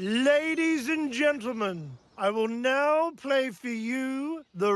Ladies and gentlemen, I will now play for you the